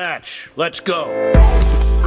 match. Let's go.